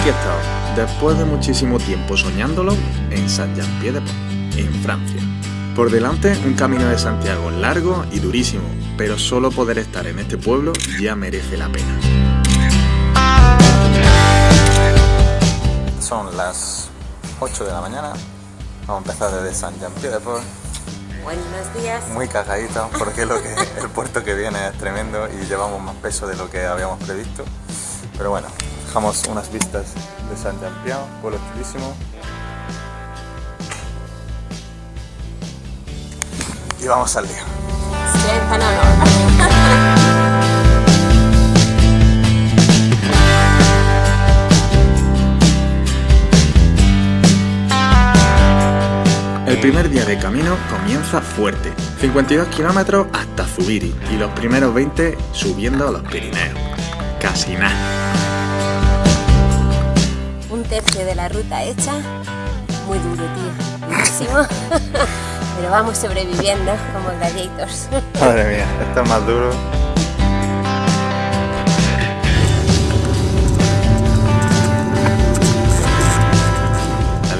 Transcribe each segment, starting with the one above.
aquí estamos, después de muchísimo tiempo soñándolo, en Saint-Jean-Pied-de-Port, en Francia. Por delante, un camino de Santiago largo y durísimo, pero solo poder estar en este pueblo ya merece la pena. Son las 8 de la mañana, vamos a empezar desde Saint-Jean-Pied-de-Port. Buenos días. Muy cagadito porque lo que el puerto que viene es tremendo y llevamos más peso de lo que habíamos previsto. Pero bueno, dejamos unas vistas de San Jean-Pied, pueblo chulísimo. Y vamos al lío. El primer día de camino comienza fuerte, 52 kilómetros hasta Zubiri y los primeros 20 subiendo a los Pirineos. Casi nada. Tercio de la ruta hecha, muy duro, tío, durísimo. Pero vamos sobreviviendo como gladiators. Madre mía, esto es más duro.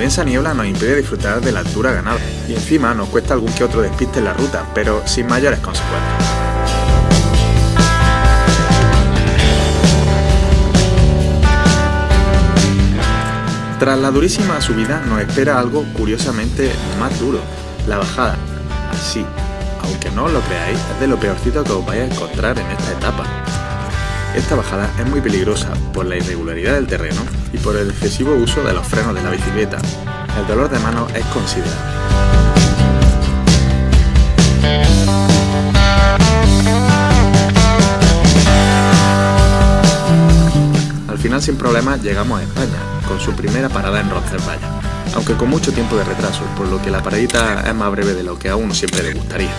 densa niebla nos impide disfrutar de la altura ganada y encima nos cuesta algún que otro despiste en la ruta, pero sin mayores consecuencias. Tras la durísima subida nos espera algo curiosamente más duro, la bajada. Así, aunque no lo creáis, es de lo peorcito que os vais a encontrar en esta etapa. Esta bajada es muy peligrosa por la irregularidad del terreno y por el excesivo uso de los frenos de la bicicleta. El dolor de mano es considerable. Al final sin problemas llegamos a España, con su primera parada en Roncesvalles, aunque con mucho tiempo de retraso, por lo que la paradita es más breve de lo que a uno siempre le gustaría.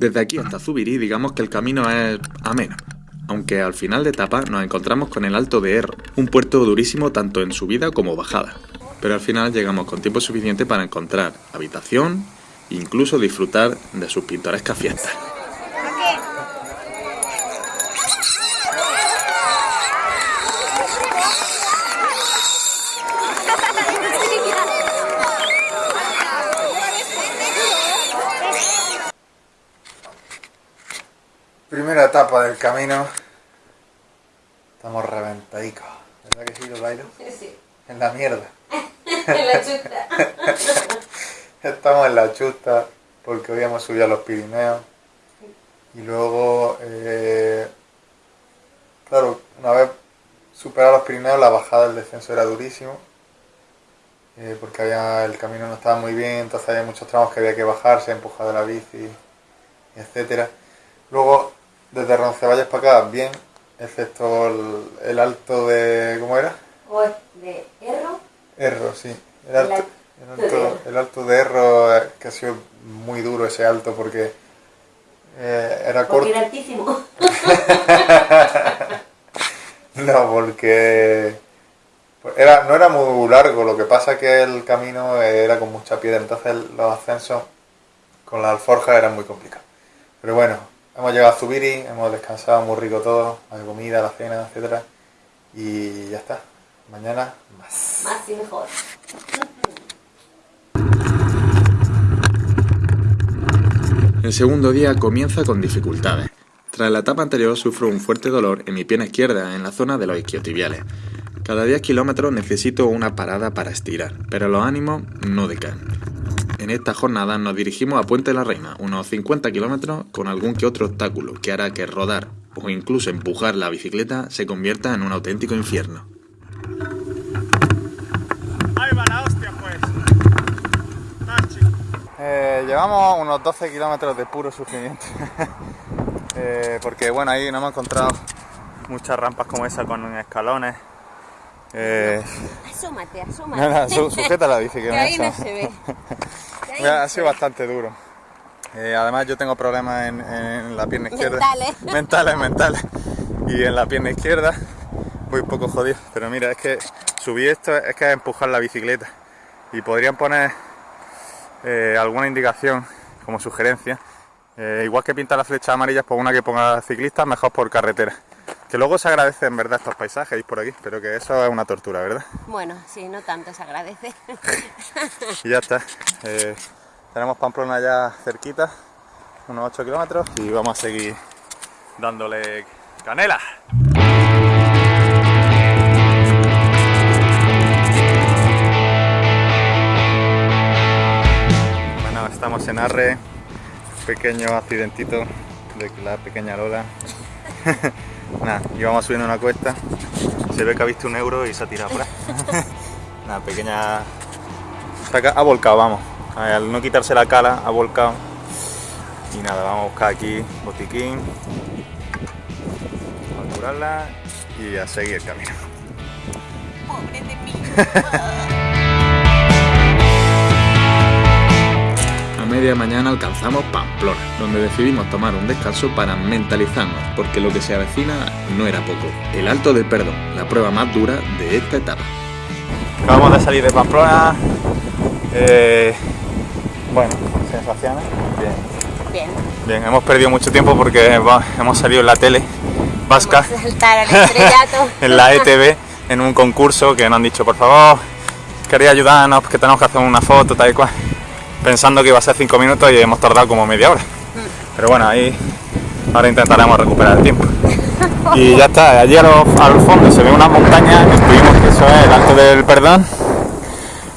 Desde aquí hasta Zubiri digamos que el camino es ameno, aunque al final de etapa nos encontramos con el Alto de Erro, un puerto durísimo tanto en subida como bajada. Pero al final llegamos con tiempo suficiente para encontrar habitación e incluso disfrutar de sus pintorescas fiestas. Etapa del camino. Estamos reventadicos. ¿Verdad que sí, lo bailo? Sí. En la mierda. en la chuta. Estamos en la chusta porque hoy hemos subido a los Pirineos. Y luego, eh, claro, una vez superado los Pirineos, la bajada del descenso era durísimo. eh, porque había, el camino no estaba muy bien, entonces había muchos tramos que había que bajarse, empujar de la bici, etcétera. Luego, desde Roncevalles para acá, bien, excepto el, el alto de. ¿Cómo era? O de Erro. Erro, sí. El El alto, el de alto, Erro. el alto de Erro, eh, que ha sido muy duro ese alto porque eh, era corto. Porque era altísimo. No, porque pues era, no era muy largo, lo que pasa que el camino era con mucha piedra, entonces los ascensos con la alforja eran muy complicados. Pero bueno, hemos llegado a Zubiri, hemos descansado muy rico todo, la comida, la cena, etcétera Y ya está. Mañana más. Más y mejor. El segundo día comienza con dificultades. Tras la etapa anterior sufro un fuerte dolor en mi pierna izquierda, en la zona de los isquiotibiales. Cada 10 kilómetros necesito una parada para estirar, pero los ánimos no decaen. En esta jornada nos dirigimos a Puente la Reina, unos 50 kilómetros con algún que otro obstáculo que hará que rodar o incluso empujar la bicicleta se convierta en un auténtico infierno. Ahí va la hostia, pues. Tachi. Eh, llevamos unos 12 kilómetros de puro sufrimiento. Eh, porque bueno, ahí no hemos encontrado muchas rampas como esa con escalones. Eh, Asómate, asómate. nada, su- sujeta la bici que Que me ahí no se ve. Ahí ha sido bastante duro. Eh, además yo tengo problemas en, en la pierna izquierda. Mentales. Mentales, mentales. Y en la pierna izquierda voy un poco jodido. Pero mira, es que subí esto, es que es empujar la bicicleta. Y podrían poner eh, alguna indicación como sugerencia Eh, igual que pintar las flechas amarillas por una que ponga ciclistas, mejor por carretera. Que luego se agradece en verdad estos paisajes por aquí, pero que eso es una tortura, ¿verdad? Bueno, sí, no tanto se agradece. Y ya está. Eh, tenemos Pamplona ya cerquita, unos 8 kilómetros, y vamos a seguir dándole canela. Bueno, estamos en Arre, pequeño accidentito de la pequeña Lola. Nada, íbamos subiendo una cuesta, se ve que ha visto un euro y se ha tirado por ahí. Una pequeña... Ha volcado, vamos. Al no quitarse la cala, ha volcado. Y nada, vamos a buscar aquí botiquín. A curarla y a seguir el camino. Pobre de mí. Media mañana alcanzamos Pamplona, donde decidimos tomar un descanso para mentalizarnos, porque lo que se avecina no era poco. El Alto del Perdón, la prueba más dura de esta etapa. Acabamos de salir de Pamplona. eh, bueno, sensaciones. Bien. Bien. Bien, hemos perdido mucho tiempo porque va- hemos salido en la tele vasca, Vamos a saltar al estrellato. en la ETV, en un concurso que nos han dicho, por favor, quería ayudarnos, que tenemos que hacer una foto, tal y cual. Pensando que iba a ser cinco minutos y hemos tardado como media hora. Pero bueno, ahí ahora intentaremos recuperar el tiempo. Y ya está, allí a lo- al fondo se ve una montaña, que estuvimos que eso es el Alto del Perdón.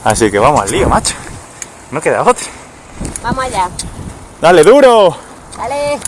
Así que vamos al lío, macho. No queda otra. Vamos allá. ¡Dale duro! Dale.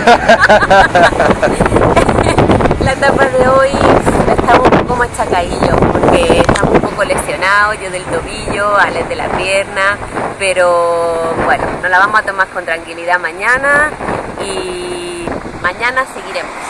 la etapa de hoy estamos un poco machacadillos porque estamos un poco lesionados, yo del tobillo, Alex de la pierna, pero bueno, nos la vamos a tomar con tranquilidad mañana y mañana seguiremos.